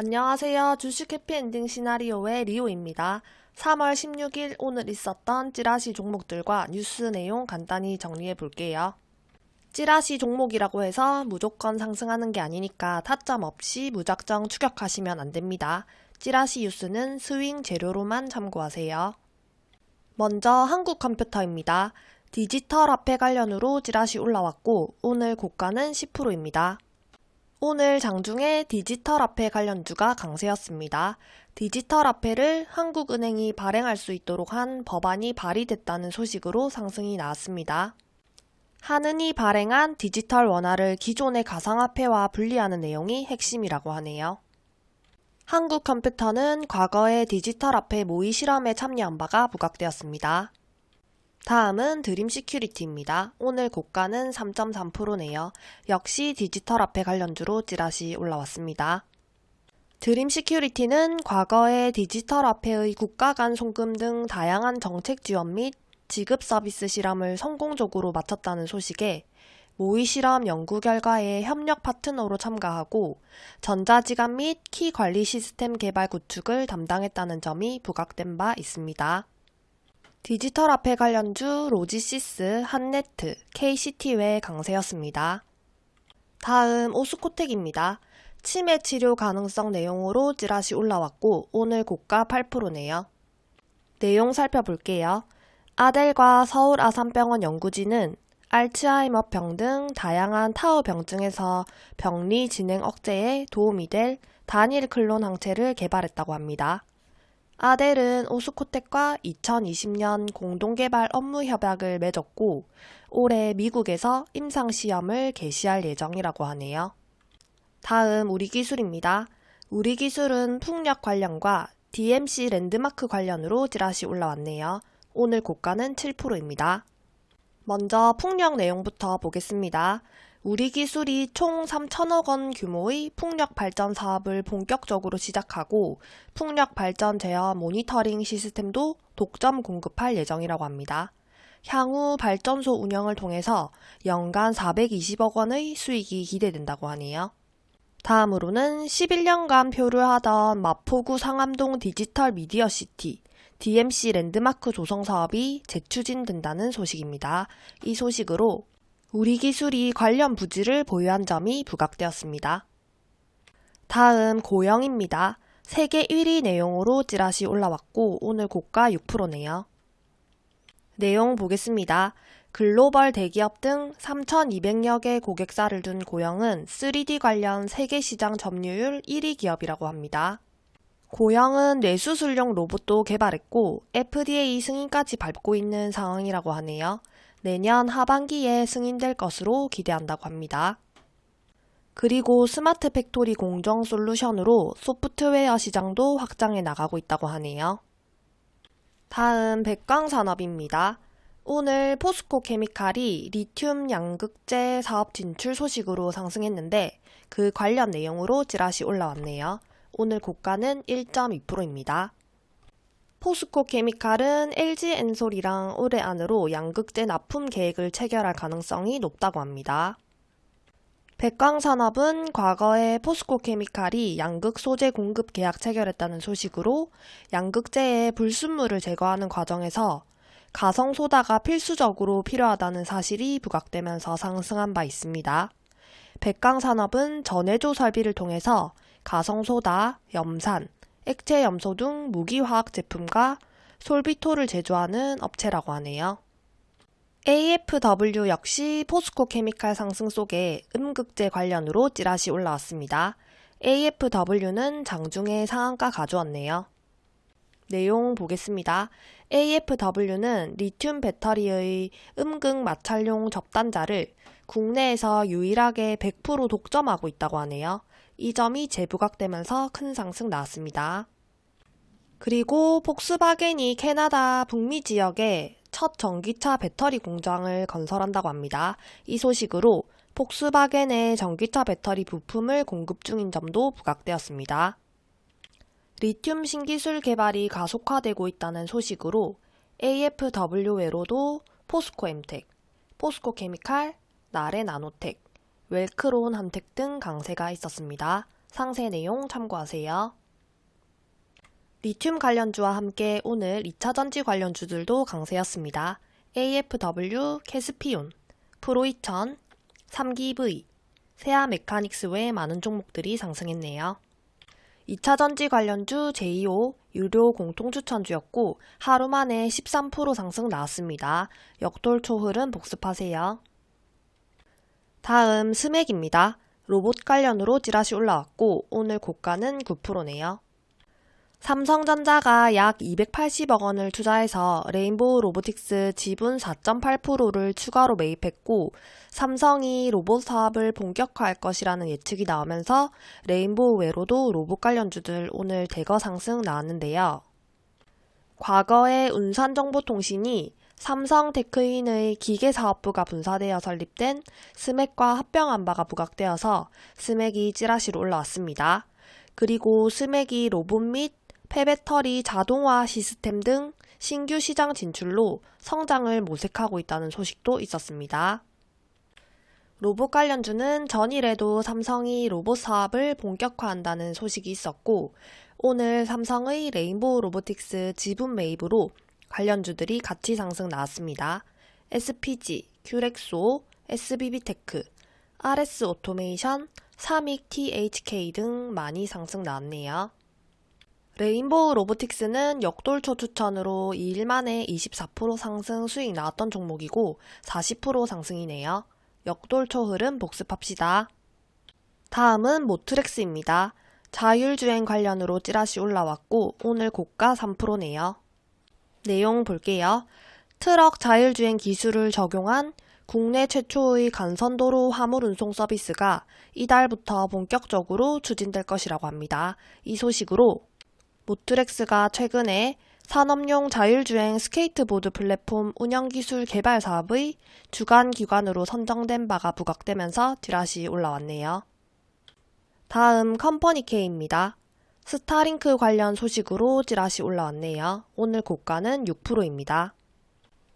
안녕하세요. 주식 해피엔딩 시나리오의 리오입니다. 3월 16일 오늘 있었던 찌라시 종목들과 뉴스 내용 간단히 정리해 볼게요. 찌라시 종목이라고 해서 무조건 상승하는 게 아니니까 타점 없이 무작정 추격하시면 안 됩니다. 찌라시 뉴스는 스윙 재료로만 참고하세요. 먼저 한국컴퓨터입니다. 디지털 화폐 관련으로 찌라시 올라왔고 오늘 고가는 10%입니다. 오늘 장중에 디지털 화폐 관련주가 강세였습니다. 디지털 화폐를 한국은행이 발행할 수 있도록 한 법안이 발의됐다는 소식으로 상승이 나왔습니다. 한은이 발행한 디지털 원화를 기존의 가상화폐와 분리하는 내용이 핵심이라고 하네요. 한국컴퓨터는 과거에 디지털 화폐 모의 실험에 참여한 바가 부각되었습니다. 다음은 드림 시큐리티입니다. 오늘 고가는 3.3%네요. 역시 디지털 화폐 관련주로 찌라시 올라왔습니다. 드림 시큐리티는 과거에 디지털 화폐의 국가 간 송금 등 다양한 정책 지원 및 지급 서비스 실험을 성공적으로 마쳤다는 소식에 모의 실험 연구 결과에 협력 파트너로 참가하고 전자지갑 및 키 관리 시스템 개발 구축을 담당했다는 점이 부각된 바 있습니다. 디지털 화폐 관련주 로지시스, 한네트, KCT 외 강세였습니다. 다음 오스코텍입니다. 치매 치료 가능성 내용으로 찌라시 올라왔고 오늘 고가 8%네요. 내용 살펴볼게요. 아델과 서울 아산병원 연구진은 알츠하이머병 등 다양한 타우 병증에서 병리 진행 억제에 도움이 될 단일 클론 항체를 개발했다고 합니다. 아델은 오스코텍과 2020년 공동개발 업무 협약을 맺었고 올해 미국에서 임상시험을 개시할 예정이라고 하네요. 다음 우리 기술입니다. 우리 기술은 풍력 관련과 DMC 랜드마크 관련으로 찌라시 올라왔네요. 오늘 고가는 7%입니다. 먼저 풍력 내용부터 보겠습니다. 우리 기술이 총 3천억 원 규모의 풍력 발전 사업을 본격적으로 시작하고 풍력 발전 제어 모니터링 시스템도 독점 공급할 예정이라고 합니다. 향후 발전소 운영을 통해서 연간 420억 원의 수익이 기대된다고 하네요. 다음으로는 11년간 표류하던 마포구 상암동 디지털 미디어 시티 DMC 랜드마크 조성 사업이 재추진된다는 소식입니다. 이 소식으로 우리 기술이 관련 부지를 보유한 점이 부각되었습니다. 다음 고영입니다. 세계 1위 내용으로 찌라시 올라왔고 오늘 고가 6%네요. 내용 보겠습니다. 글로벌 대기업 등 3,200여 개 고객사를 둔 고영은 3D 관련 세계 시장 점유율 1위 기업이라고 합니다. 고영은 뇌수술용 로봇도 개발했고 FDA 승인까지 밟고 있는 상황이라고 하네요. 내년 하반기에 승인될 것으로 기대한다고 합니다. 그리고 스마트 팩토리 공정 솔루션으로 소프트웨어 시장도 확장해 나가고 있다고 하네요. 다음 백광산업입니다. 오늘 포스코 케미칼이 리튬 양극재 사업 진출 소식으로 상승했는데 그 관련 내용으로 찌라시 올라왔네요. 오늘 고가는 1.2%입니다. 포스코 케미칼은 LG 엔솔이랑 올해 안으로 양극재 납품 계획을 체결할 가능성이 높다고 합니다. 백광산업은 과거에 포스코 케미칼이 양극 소재 공급 계약 체결했다는 소식으로 양극재의 불순물을 제거하는 과정에서 가성소다가 필수적으로 필요하다는 사실이 부각되면서 상승한 바 있습니다. 백광산업은 전해조 설비를 통해서 가성소다, 염산, 액체 염소 등 무기화학 제품과 솔비토를 제조하는 업체라고 하네요. AFW 역시 포스코 케미칼 상승 속에 음극재 관련으로 찌라시 올라왔습니다. AFW는 장중에 상한가 가져왔네요. 내용 보겠습니다. AFW는 리튬 배터리의 음극 마찰용 접단자를 국내에서 유일하게 100% 독점하고 있다고 하네요. 이 점이 재부각되면서 큰 상승 나왔습니다. 그리고 폭스바겐이 캐나다 북미 지역에 첫 전기차 배터리 공장을 건설한다고 합니다. 이 소식으로 폭스바겐의 전기차 배터리 부품을 공급 중인 점도 부각되었습니다. 리튬 신기술 개발이 가속화되고 있다는 소식으로 AFW 외로도 포스코 엠텍, 포스코 케미칼, 나레 나노텍, 웰크론 한텍 등 강세가 있었습니다. 상세 내용 참고하세요. 리튬 관련주와 함께 오늘 2차 전지 관련주들도 강세였습니다. AFW, 캐스피온, 프로2000, 3기V, 세아 메카닉스 외 많은 종목들이 상승했네요. 2차 전지 관련주 제2호 유료 공통 추천주였고 하루 만에 13% 상승 나왔습니다. 역돌초 흐름 복습하세요. 다음 스맥입니다. 로봇 관련으로 찌라시 올라왔고 오늘 고가는 9%네요. 삼성전자가 약 280억 원을 투자해서 레인보우 로보틱스 지분 4.8%를 추가로 매입했고 삼성이 로봇 사업을 본격화할 것이라는 예측이 나오면서 레인보우 외에도 로봇 관련주들 오늘 대거 상승 나왔는데요. 과거에 운산정보통신이 삼성 테크윈의 기계 사업부가 분사되어 설립된 스맥과 합병한 바가 부각되어서 스맥이 찌라시로 올라왔습니다. 그리고 스맥이 로봇 및 폐배터리 자동화 시스템 등 신규 시장 진출로 성장을 모색하고 있다는 소식도 있었습니다. 로봇 관련주는 전일에도 삼성이 로봇 사업을 본격화한다는 소식이 있었고 오늘 삼성의 레인보우 로보틱스 지분 매입으로 관련주들이 같이 상승 나왔습니다. SPG, 큐렉소, SBB테크, RS 오토메이션, 삼익 THK 등 많이 상승 나왔네요. 레인보우 로보틱스는 역돌초 추천으로 2일 만에 24% 상승 수익 나왔던 종목이고 40% 상승이네요. 역돌초 흐름 복습합시다. 다음은 모트렉스입니다. 자율주행 관련으로 찌라시 올라왔고 오늘 고가 3%네요. 내용 볼게요. 트럭 자율주행 기술을 적용한 국내 최초의 간선도로 화물 운송 서비스가 이달부터 본격적으로 추진될 것이라고 합니다. 이 소식으로 모트렉스가 최근에 산업용 자율주행 스케이트보드 플랫폼 운영기술 개발 사업의 주관 기관으로 선정된 바가 부각되면서 찌라시 올라왔네요. 다음 컴퍼니 K입니다. 스타링크 관련 소식으로 찌라시 올라왔네요. 오늘 고가는 6%입니다.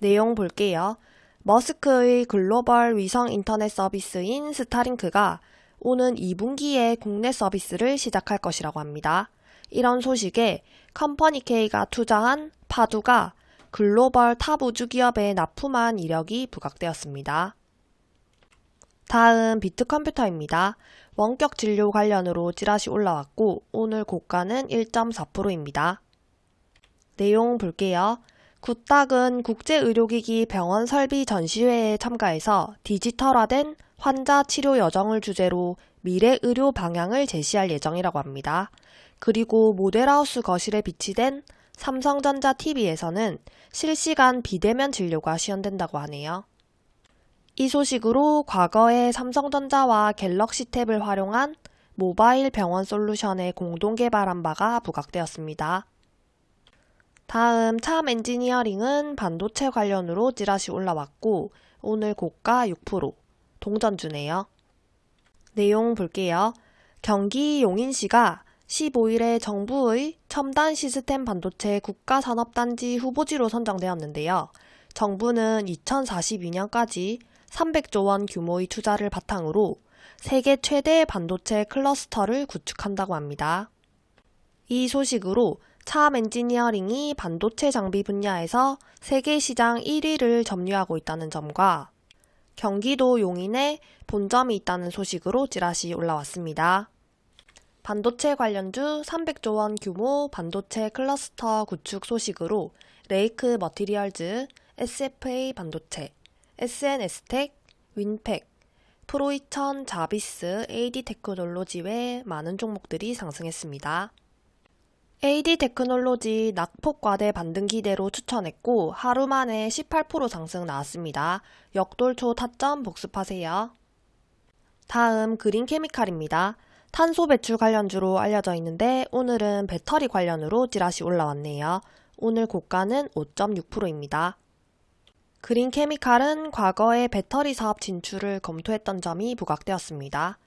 내용 볼게요. 머스크의 글로벌 위성 인터넷 서비스인 스타링크가 오는 2분기에 국내 서비스를 시작할 것이라고 합니다. 이런 소식에 컴퍼니 K가 투자한 파두가 글로벌 탑 우주 기업에 납품한 이력이 부각되었습니다. 다음 비트컴퓨터입니다. 원격 진료 관련으로 찌라시 올라왔고 오늘 고가는 1.4%입니다. 내용 볼게요. 굿닥은 국제의료기기 병원 설비 전시회에 참가해서 디지털화된 환자 치료 여정을 주제로 미래 의료 방향을 제시할 예정이라고 합니다. 그리고 모델하우스 거실에 비치된 삼성전자 TV에서는 실시간 비대면 진료가 시연된다고 하네요. 이 소식으로 과거에 삼성전자와 갤럭시 탭을 활용한 모바일 병원 솔루션의 공동 개발한 바가 부각되었습니다. 다음 참 엔지니어링은 반도체 관련으로 찌라시 올라왔고 오늘 고가 6% 동전주네요. 내용 볼게요. 경기 용인시가 15일에 정부의 첨단 시스템 반도체 국가산업단지 후보지로 선정되었는데요. 정부는 2042년까지 300조 원 규모의 투자를 바탕으로 세계 최대 반도체 클러스터를 구축한다고 합니다. 이 소식으로 참 엔지니어링이 반도체 장비 분야에서 세계 시장 1위를 점유하고 있다는 점과 경기도 용인에 본점이 있다는 소식으로 찌라시 올라왔습니다. 반도체 관련주 300조 원 규모 반도체 클러스터 구축 소식으로 레이크 머티리얼즈, SFA 반도체, S&S텍, 윈팩, 프로이천, 자비스, AD 테크놀로지 외 많은 종목들이 상승했습니다. AD 테크놀로지 낙폭과대 반등 기대로 추천했고 하루 만에 18% 상승 나왔습니다. 역돌초 타점 복습하세요. 다음 그린케미칼입니다. 탄소 배출 관련주로 알려져 있는데 오늘은 배터리 관련으로 찌라시 올라왔네요. 오늘 고가는 5.6%입니다. 그린 케미칼은 과거에 배터리 사업 진출을 검토했던 점이 부각되었습니다.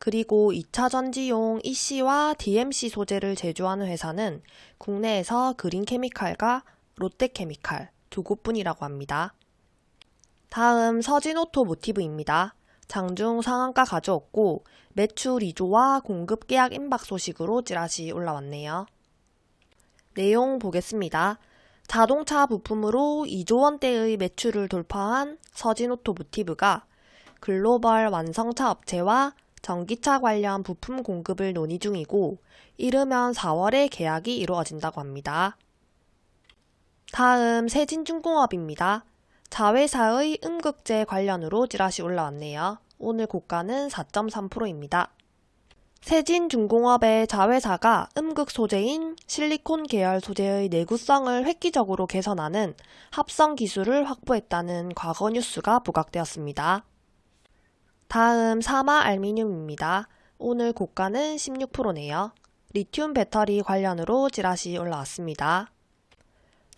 그리고 2차 전지용 EC와 DMC 소재를 제조하는 회사는 국내에서 그린 케미칼과 롯데 케미칼 두 곳뿐이라고 합니다. 다음 서진오토모티브입니다. 장중 상한가 가져왔고 매출 2조와 공급 계약 임박 소식으로 찌라시 올라왔네요. 내용 보겠습니다. 자동차 부품으로 2조 원대의 매출을 돌파한 서진오토모티브가 글로벌 완성차 업체와 전기차 관련 부품 공급을 논의 중이고 이르면 4월에 계약이 이루어진다고 합니다. 다음 세진중공업입니다. 자회사의 음극재 관련으로 찌라시 올라왔네요. 오늘 고가는 4.3%입니다. 세진중공업의 자회사가 음극 소재인 실리콘 계열 소재의 내구성을 획기적으로 개선하는 합성 기술을 확보했다는 과거 뉴스가 부각되었습니다. 다음 사마 알미늄입니다. 오늘 고가는 16%네요. 리튬 배터리 관련으로 찌라시 올라왔습니다.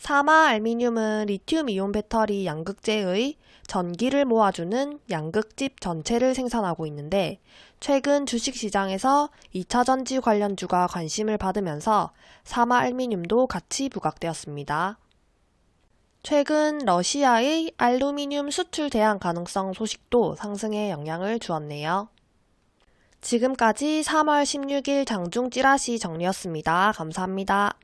사마 알미늄은 리튬 이온 배터리 양극재의 전기를 모아주는 양극집 전체를 생산하고 있는데 최근 주식시장에서 2차 전지 관련주가 관심을 받으면서 사마 알미늄도 같이 부각되었습니다. 최근 러시아의 알루미늄 수출 대안 가능성 소식도 상승에 영향을 주었네요. 지금까지 3월 16일 장중 찌라시 정리였습니다. 감사합니다.